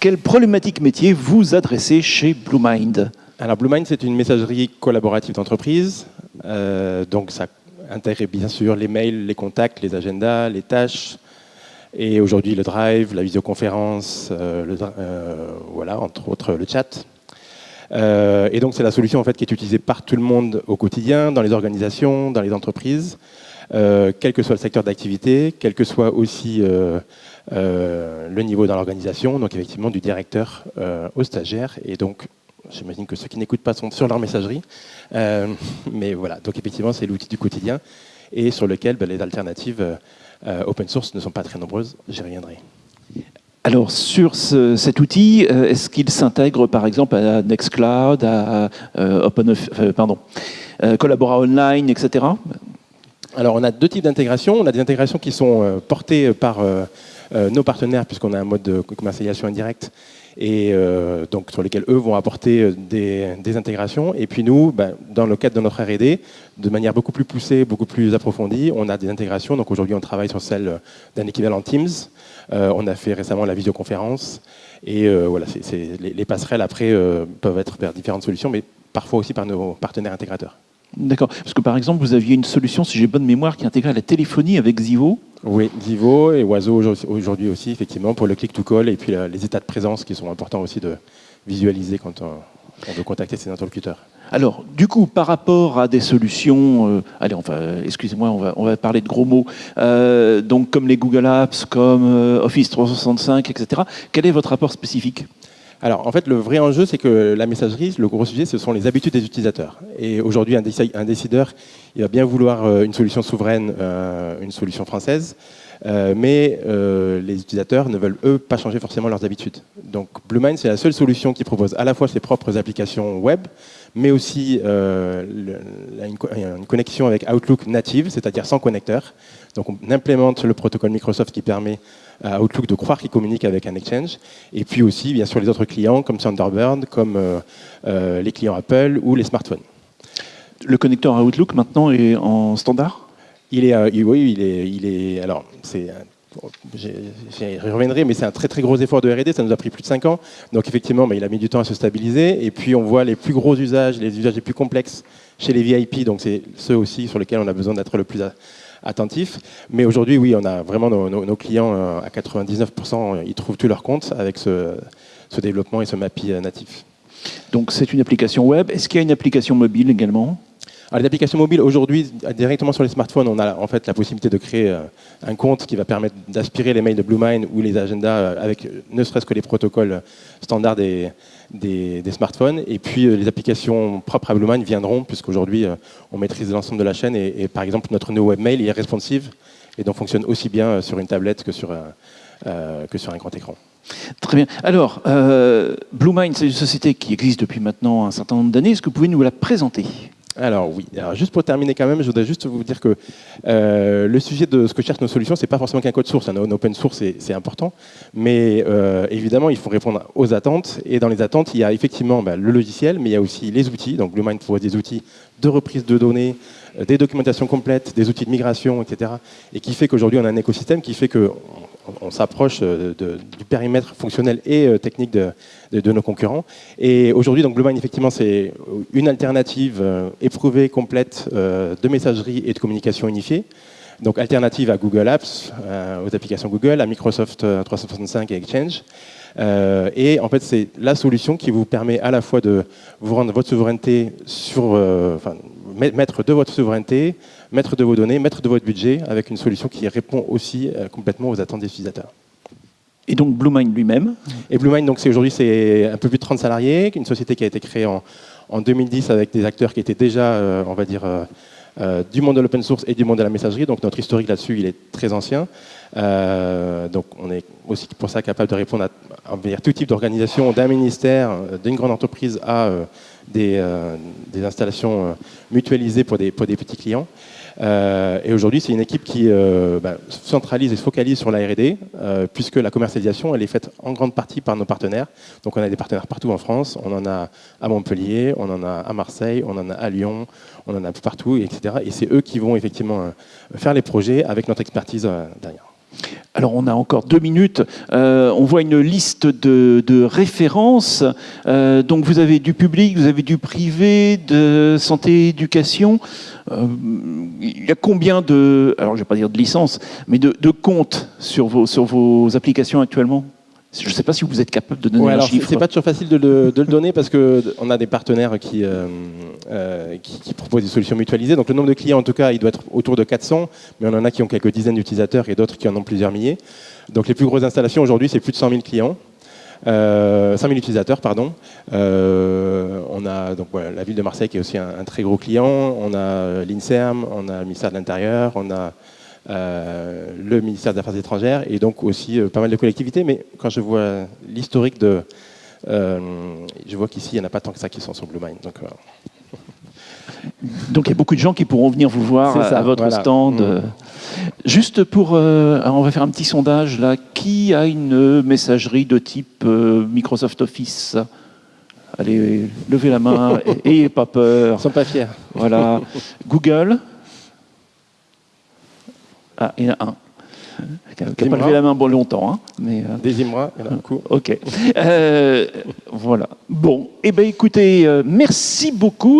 Quelle problématique métier vous adressez chez BlueMind Alors BlueMind, c'est une messagerie collaborative d'entreprise. Euh, donc ça intègre bien sûr les mails, les contacts, les agendas, les tâches, et aujourd'hui le drive, la visioconférence, euh, euh, voilà, entre autres le chat. Et donc c'est la solution en fait qui est utilisée par tout le monde au quotidien, dans les organisations, dans les entreprises, quel que soit le secteur d'activité, quel que soit aussi le niveau dans l'organisation, donc effectivement du directeur au stagiaire. Et donc j'imagine que ceux qui n'écoutent pas sont sur leur messagerie. mais voilà, donc effectivement c'est l'outil du quotidien et sur lequel ben, les alternatives euh, open source ne sont pas très nombreuses, j'y reviendrai. Alors sur cet outil, euh, est-ce qu'il s'intègre par exemple à Nextcloud, à, euh, Open, pardon, Collabora Online, etc. Alors on a deux types d'intégration. On a des intégrations qui sont portées par nos partenaires puisqu'on a un mode de commercialisation indirecte et euh, donc sur lesquels eux vont apporter euh, des, intégrations. Et puis nous, ben, dans le cadre de notre R&D, de manière beaucoup plus poussée, beaucoup plus approfondie, on a des intégrations. Donc aujourd'hui, on travaille sur celle d'un équivalent Teams. Euh, on a fait récemment la visioconférence. Et voilà, les, les, passerelles après peuvent être vers différentes solutions, mais parfois aussi par nos partenaires intégrateurs. D'accord. Parce que par exemple, vous aviez une solution, si j'ai bonne mémoire, qui intégrait la téléphonie avec Zivo. Oui, Zivo et Oiseau aujourd'hui aussi, effectivement, pour le click-to-call et puis les états de présence qui sont importants aussi de visualiser quand on, veut contacter ses interlocuteurs. Alors, du coup, par rapport à des solutions, euh, allez, excusez-moi, on va, on va parler de gros mots, euh, donc comme les Google Apps, comme euh, Office 365, etc. Quel est votre rapport spécifique? Alors, en fait, le vrai enjeu, c'est que la messagerie, le gros sujet, ce sont les habitudes des utilisateurs. Et aujourd'hui, un, décideur, il va bien vouloir euh, une solution souveraine, euh, une solution française, euh, mais les utilisateurs ne veulent, eux, pas changer forcément leurs habitudes. Donc, BlueMind, c'est la seule solution qui propose à la fois ses propres applications web, mais aussi une connexion avec Outlook native, c'est-à-dire sans connecteur. Donc, on implémente le protocole Microsoft qui permet à Outlook de croire qu'il communique avec un Exchange. Et puis aussi, bien sûr, les autres clients comme Thunderbird, comme euh, euh, les clients Apple ou les smartphones. Le connecteur à Outlook maintenant est en standard? Il est, euh, Oui, il est, il est. Alors, c'est J'y reviendrai, mais c'est un très très gros effort de R&D, ça nous a pris plus de 5 ans. Donc effectivement, bah, il a mis du temps à se stabiliser. Et puis on voit les plus gros usages, les usages les plus complexes chez les VIP, donc c'est ceux aussi sur lesquels on a besoin d'être le plus attentif. Mais aujourd'hui, oui, on a vraiment nos, clients euh, à 99%, ils trouvent tous leurs comptes avec ce, développement et ce MAPI euh, natif. Donc c'est une application web. Est-ce qu'il y a une application mobile également? Alors, les applications mobiles, aujourd'hui, directement sur les smartphones, on a en fait la possibilité de créer euh, un compte qui va permettre d'aspirer les mails de BlueMind ou les agendas avec ne serait-ce que les protocoles standards des, smartphones. Et puis euh, les applications propres à BlueMind viendront, puisqu'aujourd'hui euh, on maîtrise l'ensemble de la chaîne. Et, par exemple, notre nouveau webmail est responsive et donc fonctionne aussi bien euh, sur une tablette que sur un grand écran. Très bien. Alors, BlueMind, c'est une société qui existe depuis maintenant un certain nombre d'années. Est-ce que vous pouvez nous la présenter? Alors oui, alors, juste pour terminer quand même, je voudrais juste vous dire que euh, le sujet de ce que cherchent nos solutions, c'est pas forcément qu'un code source. Un open source, c'est important, mais euh, évidemment, il faut répondre aux attentes. Et dans les attentes, il y a effectivement bah, le logiciel, mais il y a aussi les outils. Donc BlueMind propose des outils de reprise de données, euh, des documentations complètes, des outils de migration, etc. Et qui fait qu'aujourd'hui, on a un écosystème qui fait que on s'approche du périmètre fonctionnel et technique de, nos concurrents. Et aujourd'hui, donc BlueMind, effectivement, c'est une alternative éprouvée, complète de messagerie et de communication unifiée. Donc alternative à Google Apps, aux applications Google, à Microsoft 365 et Exchange. et en fait, c'est la solution qui vous permet à la fois de vous rendre votre souveraineté sur, enfin, mettre de votre souveraineté maître de vos données, maître de votre budget, avec une solution qui répond aussi euh, complètement aux attentes des utilisateurs. Et donc BlueMind lui-même? Et BlueMind, donc c'est aujourd'hui, c'est un peu plus de 30 salariés, une société qui a été créée en, 2010 avec des acteurs qui étaient déjà, euh, on va dire, euh, du monde de l'open source et du monde de la messagerie. Donc notre historique là-dessus, il est très ancien. donc on est aussi pour ça capable de répondre à, tout type d'organisation, d'un ministère, d'une grande entreprise à des, installations mutualisées pour des petits clients. Euh, et aujourd'hui, c'est une équipe qui euh, bah, centralise et se focalise sur la R&D, euh, puisque la commercialisation, elle est faite en grande partie par nos partenaires. Donc on a des partenaires partout en France, on en a à Montpellier, on en a à Marseille, on en a à Lyon, on en a partout, etc. Et c'est eux qui vont effectivement faire les projets avec notre expertise derrière. Alors, on a encore deux minutes. Euh, on voit une liste de, références. Euh, donc, vous avez du public, vous avez du privé, de santé, éducation. Euh, il y a combien de, alors je vais pas dire de licences, mais de, de comptes sur vos, sur vos applications actuellement? Je ne sais pas si vous êtes capable de donner Ouais, un alors, chiffre. C'est pas toujours facile de le, de le donner parce qu'on a des partenaires qui, euh, euh, qui, qui proposent des solutions mutualisées. Donc le nombre de clients, en tout cas, il doit être autour de 400, mais on en a qui ont quelques dizaines d'utilisateurs et d'autres qui en ont plusieurs milliers. Donc les plus grosses installations aujourd'hui, c'est plus de 100 000 clients. Euh, 100 000 utilisateurs, pardon. Euh, on a donc voilà, la ville de Marseille qui est aussi un, un très gros client. On a l'INSERM, on a le ministère de l'Intérieur, on a le ministère des Affaires étrangères et donc aussi euh, pas mal de collectivités. Mais quand je vois l'historique de, euh, je vois qu'ici il n'y en a pas tant que ça qui sont sur Blue Mind. Donc, euh, Donc il y a beaucoup de gens qui pourront venir vous voir à, ça, à votre voilà. stand. Mm. Euh, Juste pour, euh, on va faire un petit sondage là. Qui a une messagerie de type euh, Microsoft Office? Allez, levez la main, et- ayez pas ils peur. sont pas fiers. Voilà. Google. Ah, il y en a un. Qui n'a pas levé la main bon longtemps, hein, mais. euh, Imra, il y en a beaucoup. Ok. Euh, voilà. Bon. Eh bien, écoutez, euh, merci beaucoup.